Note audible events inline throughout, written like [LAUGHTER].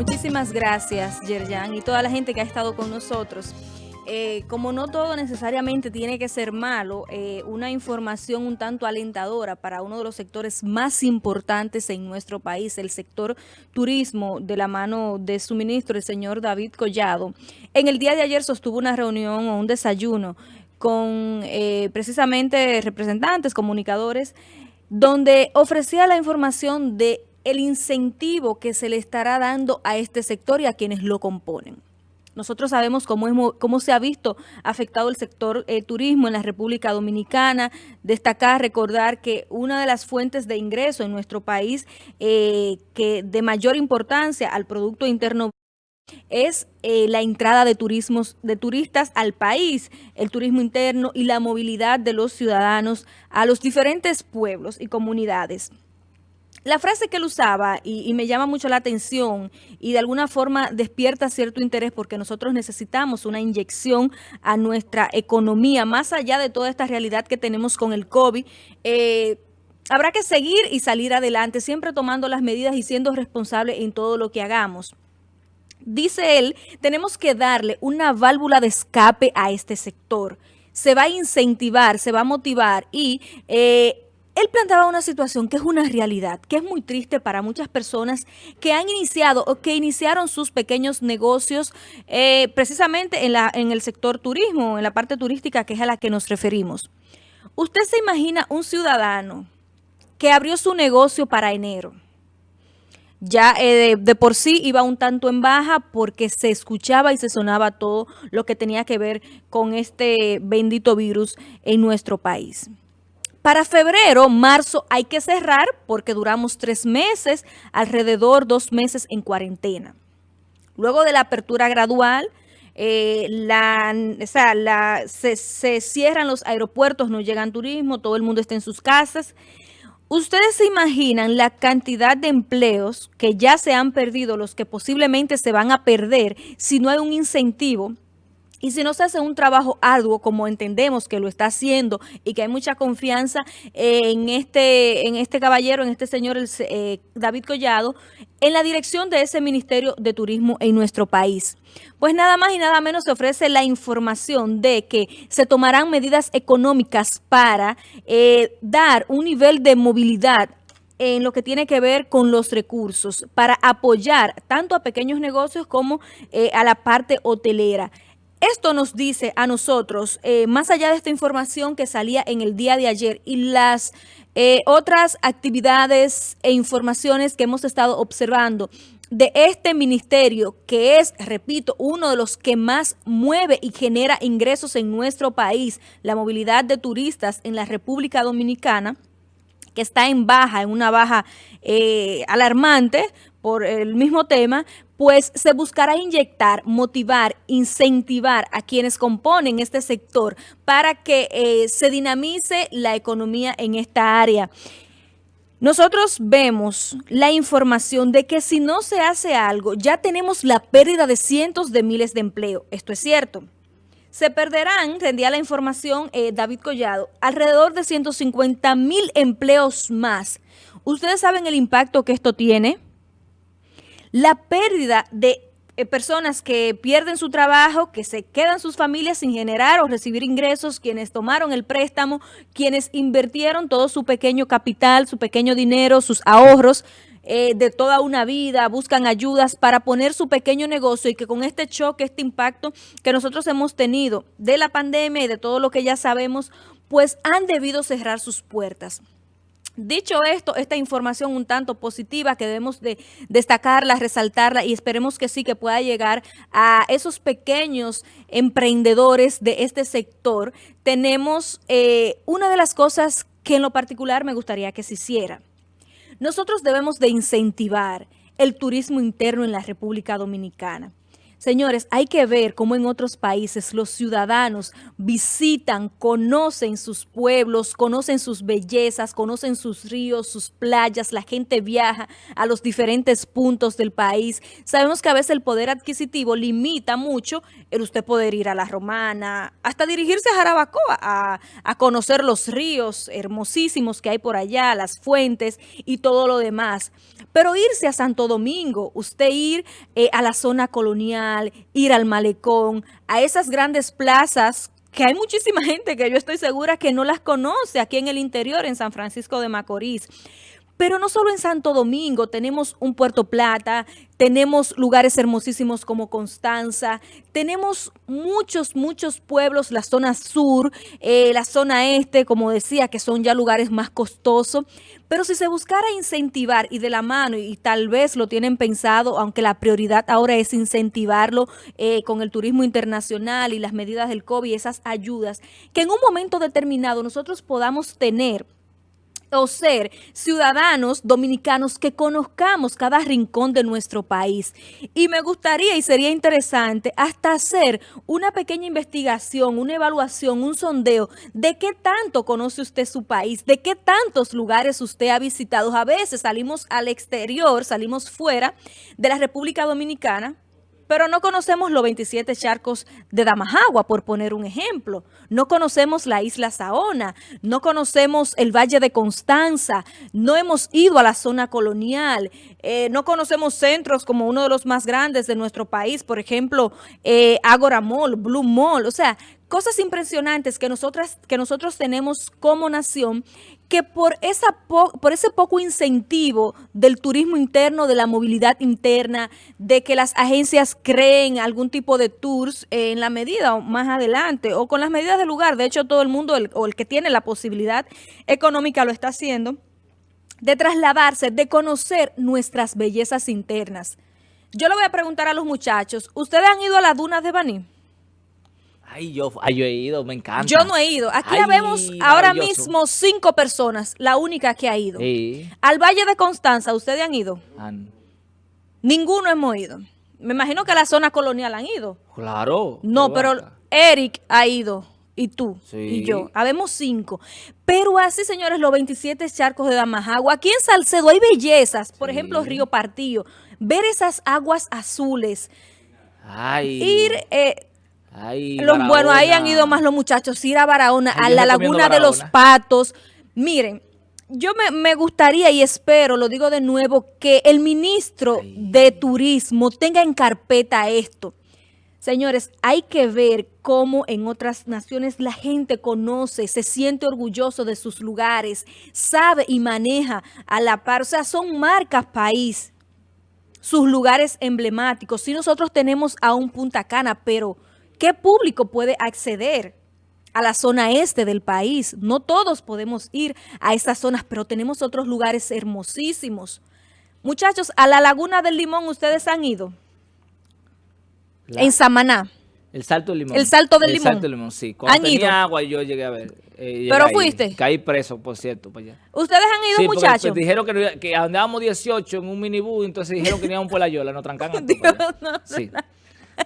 Muchísimas gracias, Yerjan, y toda la gente que ha estado con nosotros. Eh, como no todo necesariamente tiene que ser malo, eh, una información un tanto alentadora para uno de los sectores más importantes en nuestro país, el sector turismo, de la mano de su ministro, el señor David Collado. En el día de ayer sostuvo una reunión o un desayuno con eh, precisamente representantes, comunicadores, donde ofrecía la información de el incentivo que se le estará dando a este sector y a quienes lo componen. Nosotros sabemos cómo, cómo se ha visto afectado el sector eh, turismo en la República Dominicana. Destacar, recordar que una de las fuentes de ingreso en nuestro país eh, que de mayor importancia al Producto Interno es eh, la entrada de, turismos, de turistas al país, el turismo interno y la movilidad de los ciudadanos a los diferentes pueblos y comunidades. La frase que él usaba, y, me llama mucho la atención, y de alguna forma despierta cierto interés porque nosotros necesitamos una inyección a nuestra economía, más allá de toda esta realidad que tenemos con el COVID, eh, habrá que seguir y salir adelante, siempre tomando las medidas y siendo responsables en todo lo que hagamos. Dice él, tenemos que darle una válvula de escape a este sector. Se va a incentivar, se va a motivar y... Eh, él planteaba una situación que es una realidad, que es muy triste para muchas personas que han iniciado o que iniciaron sus pequeños negocios eh, precisamente en, la, en el sector turismo, en la parte turística que es a la que nos referimos. Usted se imagina un ciudadano que abrió su negocio para enero. Ya eh, de por sí iba un tanto en baja porque se escuchaba y se sonaba todo lo que tenía que ver con este bendito virus en nuestro país. Para febrero, marzo hay que cerrar porque duramos tres meses, alrededor dos meses en cuarentena. Luego de la apertura gradual, eh, la, se, se, cierran los aeropuertos, no llegan turismo, todo el mundo está en sus casas. ¿Ustedes se imaginan la cantidad de empleos que ya se han perdido, los que posiblemente se van a perder si no hay un incentivo y si no se hace un trabajo arduo, como entendemos que lo está haciendo y que hay mucha confianza en este, en este caballero, en este señor eh, David Collado, en la dirección de ese Ministerio de Turismo en nuestro país. Pues nada más y nada menos se ofrece la información de que se tomarán medidas económicas para eh, dar un nivel de movilidad en lo que tiene que ver con los recursos para apoyar tanto a pequeños negocios como eh, a la parte hotelera. Esto nos dice a nosotros, eh, más allá de esta información que salía en el día de ayer y las eh, otras actividades e informaciones que hemos estado observando de este ministerio que es, repito, uno de los que más mueve y genera ingresos en nuestro país, la movilidad de turistas en la República Dominicana, que está en baja, en una baja eh, alarmante por el mismo tema, pues se buscará inyectar, motivar, incentivar a quienes componen este sector para que eh, se dinamice la economía en esta área. Nosotros vemos la información de que si no se hace algo, ya tenemos la pérdida de cientos de miles de empleo. Esto es cierto. Se perderán, rendía la información eh, David Collado, alrededor de 150 mil empleos más. ¿Ustedes saben el impacto que esto tiene? La pérdida de eh, personas que pierden su trabajo, que se quedan sus familias sin generar o recibir ingresos, quienes tomaron el préstamo, quienes invirtieron todo su pequeño capital, su pequeño dinero, sus ahorros, eh, de toda una vida, buscan ayudas para poner su pequeño negocio y que con este choque, este impacto que nosotros hemos tenido de la pandemia y de todo lo que ya sabemos, pues han debido cerrar sus puertas. Dicho esto, esta información un tanto positiva que debemos de destacarla, resaltarla y esperemos que sí, que pueda llegar a esos pequeños emprendedores de este sector, tenemos eh, una de las cosas que en lo particular me gustaría que se hiciera. Nosotros debemos de incentivar el turismo interno en la República Dominicana. Señores, hay que ver cómo en otros países los ciudadanos visitan, conocen sus pueblos, conocen sus bellezas, conocen sus ríos, sus playas, la gente viaja a los diferentes puntos del país. Sabemos que a veces el poder adquisitivo limita mucho el usted poder ir a La Romana, hasta dirigirse a Jarabacoa, a, a conocer los ríos hermosísimos que hay por allá, las fuentes y todo lo demás. Pero irse a Santo Domingo, usted ir eh, a la zona colonial, ir al malecón, a esas grandes plazas que hay muchísima gente que yo estoy segura que no las conoce aquí en el interior, en San Francisco de Macorís. Pero no solo en Santo Domingo, tenemos un Puerto Plata, tenemos lugares hermosísimos como Constanza, tenemos muchos, muchos pueblos, la zona sur, eh, la zona este, como decía, que son ya lugares más costosos. Pero si se buscara incentivar y de la mano, y tal vez lo tienen pensado, aunque la prioridad ahora es incentivarlo eh, con el turismo internacional y las medidas del COVID, esas ayudas, que en un momento determinado nosotros podamos tener o ser ciudadanos dominicanos que conozcamos cada rincón de nuestro país. Y me gustaría y sería interesante hasta hacer una pequeña investigación, una evaluación, un sondeo de qué tanto conoce usted su país, de qué tantos lugares usted ha visitado. A veces salimos al exterior, salimos fuera de la República Dominicana, pero no conocemos los 27 charcos de Damajagua, por poner un ejemplo. No conocemos la isla Saona, no conocemos el Valle de Constanza, no hemos ido a la zona colonial, eh, no conocemos centros como uno de los más grandes de nuestro país, por ejemplo, eh, Agora Mall, Blue Mall, o sea, cosas impresionantes que, nosotras, que nosotros tenemos como nación que por, esa por ese poco incentivo del turismo interno, de la movilidad interna, de que las agencias creen algún tipo de tours en la medida o más adelante o con las medidas del lugar, de hecho todo el mundo o el que tiene la posibilidad económica lo está haciendo, de trasladarse, de conocer nuestras bellezas internas. Yo le voy a preguntar a los muchachos, ¿ustedes han ido a las dunas de Baní? Ay yo, ay, yo he ido, me encanta. Yo no he ido. Aquí vemos ahora mismo cinco personas, la única que ha ido. Al Valle de Constanza, ¿ustedes han ido? Ninguno hemos ido. Me imagino que a la zona colonial han ido. Claro. No, pero Eric ha ido. Y tú, y yo. Habemos cinco. Pero así, señores, los 27 charcos de Damajagua. Aquí en Salcedo hay bellezas. Por ejemplo, Río Partillo. Ver esas aguas azules. Ay. Ir... Eh, bueno, ahí han ido más los muchachos, ir a Barahona, a la Laguna de los Patos. Miren, yo me, gustaría y espero, lo digo de nuevo, que el ministro de Turismo tenga en carpeta esto. Señores, hay que ver cómo en otras naciones la gente conoce, se siente orgulloso de sus lugares, sabe y maneja a la par. O sea, son marcas país, sus lugares emblemáticos. Si nosotros tenemos a un Punta Cana, pero ¿Qué público puede acceder a la zona este del país? No todos podemos ir a esas zonas, pero tenemos otros lugares hermosísimos. Muchachos, a la Laguna del Limón, ¿ustedes han ido? En Samaná. El Salto del Limón. El Salto del Limón. El Salto del Limón, sí. Cuando tenía agua yo llegué a ver. Eh, ¿Pero fuiste? Caí preso, por cierto, para allá. ¿Ustedes han ido, sí, muchachos? Pues, dijeron que, que, andábamos 18 en un minibús, entonces dijeron que íbamos por la Yola, nos trancan a [LAUGHS] todos. sí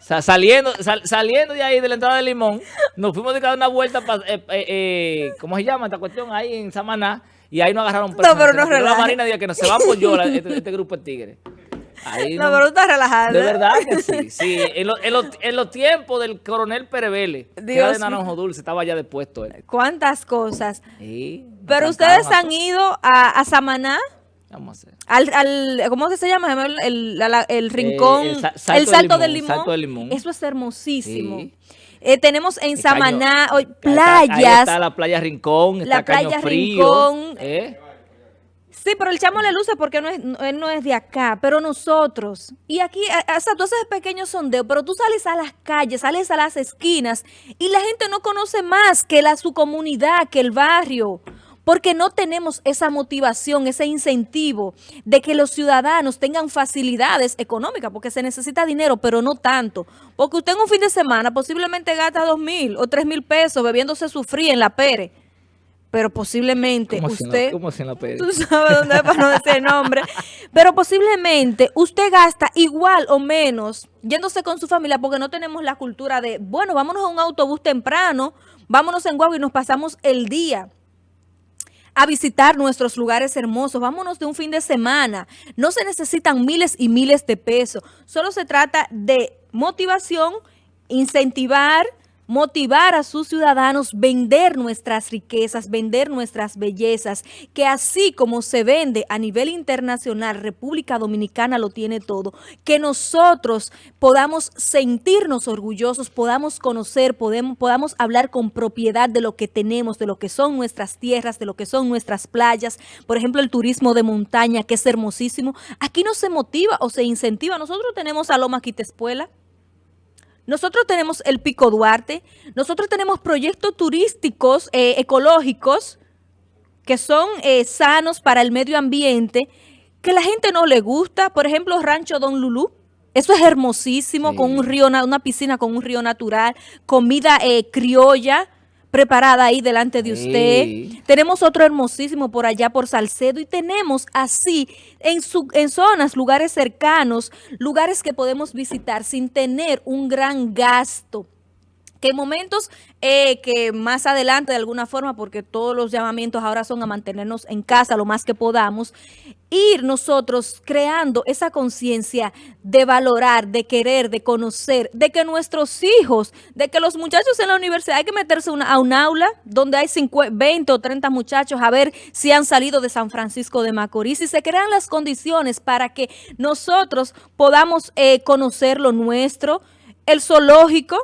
saliendo, saliendo de ahí, de la entrada de Limón, nos fuimos de cada una vuelta, para, eh, eh, eh, ¿cómo se llama esta cuestión? Ahí en Samaná, y ahí nos agarraron presos. No, pero no La Marina dijo que nos se van por yo, este, este, grupo de tigres. Ahí no, pero tú estás relajado. De verdad que sí. Sí, en, en, los tiempos del coronel Perevele, que era de Naranjo Dulce, estaba ya depuesto. Él. ¿Cuántas cosas? Sí. Pero ustedes han ido a, a Samaná. Vamos a hacer. Al, al, ¿Cómo se llama? El, el, rincón, el, salto, del, limón, Eso es hermosísimo. Eh, tenemos en Samaná playas. Ahí está la playa Rincón, está la playa Rincón. ¿eh? Sí, pero el chamo le luce porque no es, él no es de acá, pero nosotros. Y aquí, o sea, tú haces pequeños sondeos, pero tú sales a las calles, sales a las esquinas y la gente no conoce más que la, su comunidad, que el barrio porque no tenemos esa motivación, ese incentivo de que los ciudadanos tengan facilidades económicas, porque se necesita dinero, pero no tanto. Porque usted en un fin de semana posiblemente gasta dos mil o tres mil pesos bebiéndose su frío en la Pere. pero posiblemente usted... ¿Cómo se la Tú sabes dónde es para no decir nombre. [LAUGHS] Pero posiblemente usted gasta igual o menos yéndose con su familia porque no tenemos la cultura de, bueno, vámonos a un autobús temprano, vámonos en guagua y nos pasamos el día a visitar nuestros lugares hermosos. Vámonos de un fin de semana. No se necesitan miles y miles de pesos. Solo se trata de motivación, incentivar, motivar a sus ciudadanos, vender nuestras riquezas, vender nuestras bellezas, que así como se vende a nivel internacional, República Dominicana lo tiene todo, que nosotros podamos sentirnos orgullosos, podamos conocer, podemos, podamos hablar con propiedad de lo que tenemos, de lo que son nuestras tierras, de lo que son nuestras playas, por ejemplo el turismo de montaña, que es hermosísimo, aquí no se motiva o se incentiva, nosotros tenemos a Loma Quitespuela, nosotros tenemos el Pico Duarte, nosotros tenemos proyectos turísticos eh, ecológicos que son eh, sanos para el medio ambiente, que la gente no le gusta. Por ejemplo, Rancho Don Lulú. Eso es hermosísimo, con un río, una piscina con un río natural, comida eh, criolla, preparada ahí delante de usted. Tenemos otro hermosísimo por allá por Salcedo y tenemos así en, su, en zonas, lugares cercanos, lugares que podemos visitar sin tener un gran gasto que momentos eh, que más adelante de alguna forma, porque todos los llamamientos ahora son a mantenernos en casa lo más que podamos, ir nosotros creando esa conciencia de valorar, de querer, de conocer, de que nuestros hijos, de que los muchachos en la universidad hay que meterse a un aula donde hay 20 o 30 muchachos a ver si han salido de San Francisco de Macorís y se crean las condiciones para que nosotros podamos eh, conocer lo nuestro, el zoológico,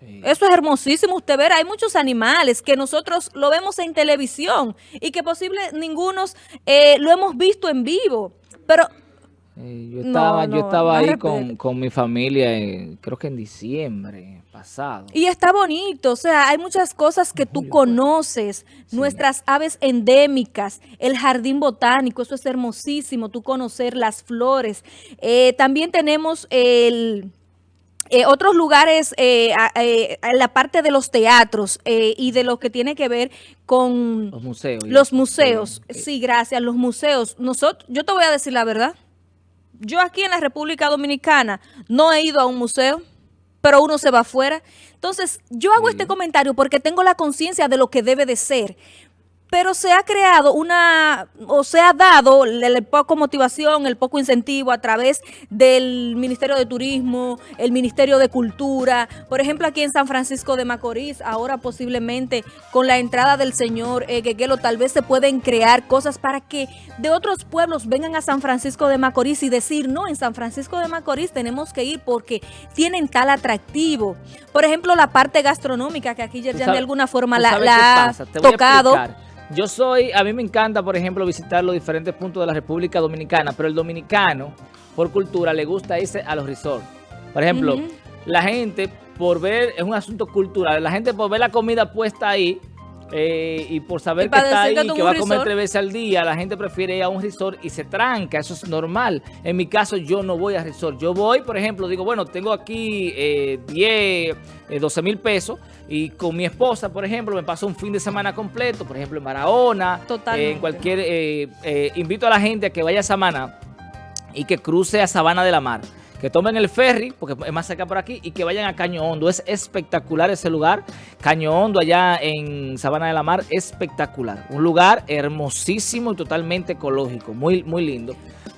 eso es hermosísimo usted ver. Hay muchos animales que nosotros lo vemos en televisión y que posible ninguno eh, lo hemos visto en vivo. Pero yo estaba, yo estaba ahí con, mi familia, creo que en diciembre pasado. Y está bonito, o sea, hay muchas cosas que tú conoces, nuestras aves endémicas, el jardín botánico, eso es hermosísimo, tú conocer las flores. Eh, también tenemos el eh, otros lugares, eh, eh, la parte de los teatros y de lo que tiene que ver con los museos. Los museos, sí, gracias, los museos. Nosotros, yo te voy a decir la verdad. Yo aquí en la República Dominicana no he ido a un museo, pero uno se va afuera. Entonces, yo hago este comentario porque tengo la conciencia de lo que debe de ser pero se ha creado una, o se ha dado el poco motivación, el poco incentivo a través del Ministerio de Turismo, el Ministerio de Cultura. Por ejemplo, aquí en San Francisco de Macorís, ahora posiblemente con la entrada del señor eh, tal vez se pueden crear cosas para que de otros pueblos vengan a San Francisco de Macorís y decir, no, en San Francisco de Macorís tenemos que ir porque tienen tal atractivo. Por ejemplo, la parte gastronómica que aquí ya de alguna forma la, ha tocado. Yo soy, a mí me encanta, por ejemplo, visitar los diferentes puntos de la República Dominicana, pero el dominicano, por cultura, le gusta irse a los resorts. Por ejemplo, la gente, por ver, es un asunto cultural, la gente por ver la comida puesta ahí, eh, y por saber que está ahí, que, va a comer tres veces al día, la gente prefiere ir a un resort y se tranca, eso es normal. En mi caso, yo no voy a resort. Yo voy, por ejemplo, digo, bueno, tengo aquí eh, 10, 12 eh, mil pesos y con mi esposa, por ejemplo, me paso un fin de semana completo, por ejemplo, en Barahona, en cualquier... Eh, invito a la gente a que vaya a Samana y que cruce a Sabana de la Mar que tomen el ferry, porque es más cerca por aquí, y que vayan a Caño Hondo. Es espectacular ese lugar. Caño Hondo, allá en Sabana de la Mar, espectacular. Un lugar hermosísimo y totalmente ecológico. Muy, muy lindo.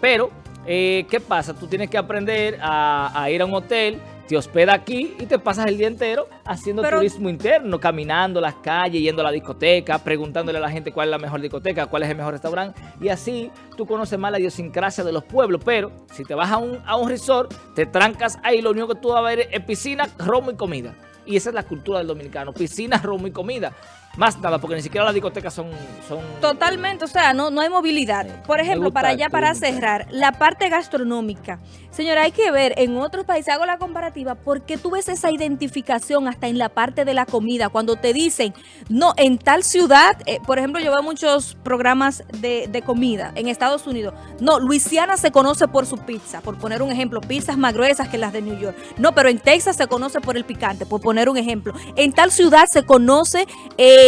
Pero, eh, ¿qué pasa? Tú tienes que aprender a ir a un hotel te hospeda aquí y te pasas el día entero haciendo turismo interno, caminando las calles, yendo a la discoteca, preguntándole a la gente cuál es la mejor discoteca, cuál es el mejor restaurante. Y así tú conoces más la idiosincrasia de los pueblos. Pero si te vas a un, a un resort, te trancas ahí, lo único que tú vas a ver es piscina, romo y comida. Y esa es la cultura del dominicano, piscina, romo y comida. Más nada, porque ni siquiera las discotecas son... son Totalmente, o sea, no, no hay movilidad. Por ejemplo, para allá, para cerrar, la parte gastronómica. Señora, hay que ver, en otros países, hago la comparativa, porque tú ves esa identificación hasta en la parte de la comida, cuando te dicen, no, en tal ciudad, eh, por ejemplo, yo veo muchos programas de, de, comida en Estados Unidos, no, Luisiana se conoce por su pizza, por poner un ejemplo, pizzas más gruesas que las de New York. No, pero en Texas se conoce por el picante, por poner un ejemplo. En tal ciudad se conoce... Eh,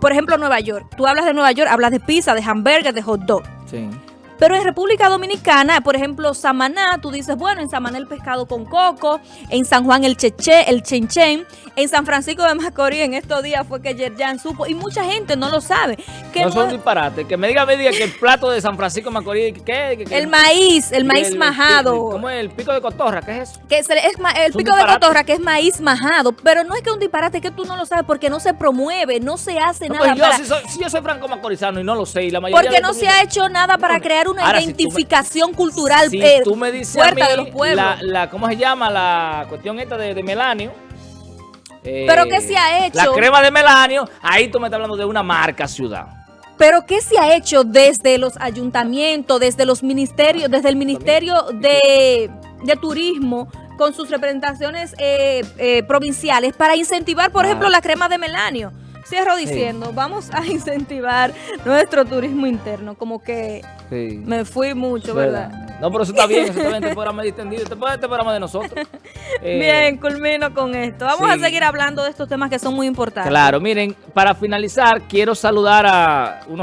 por ejemplo, Nueva York. Tú hablas de Nueva York, hablas de pizza, de hamburger, de hot dog. Sí. Pero en República Dominicana, por ejemplo, Samaná, tú dices, bueno, en Samaná el pescado con coco, en San Juan el cheche, el chenchen, en San Francisco de Macorís en estos días fue que Yerjan supo, y mucha gente no lo sabe. Que no, son disparates. Que me diga, me diga que el plato de San Francisco de Macorís, ¿qué? el maíz, el maíz majado. ¿Cómo es? El pico de cotorra, ¿qué es eso? Que es, el pico de cotorra, que es maíz majado, pero no es que un disparate, que tú no lo sabes porque no se promueve, no se hace nada pues yo, si, yo soy franco macorizano y no lo sé, y la mayoría Porque no se ha hecho nada para crear una identificación cultural si tú me dices fuerte de los pueblos. La, ¿Cómo se llama la cuestión esta de, Melanio? ¿Pero qué se ha hecho? La crema de Melanio, ahí tú me estás hablando de una marca ciudad. Pero ¿qué se ha hecho desde los ayuntamientos, desde los ministerios, desde el Ministerio de, Turismo, con sus representaciones eh, eh, provinciales para incentivar, por ejemplo, la crema de melanio? Cierro diciendo, vamos a [LAUGHS] incentivar nuestro turismo interno, como que me fui mucho, ¿verdad? No, pero eso está bien, eso está bien, [LAUGHS] este programa distendido, este, programa de nosotros. [LAUGHS] bien, culmino con esto. Vamos a seguir hablando de estos temas que son muy importantes. Claro, miren, para finalizar, quiero saludar a unos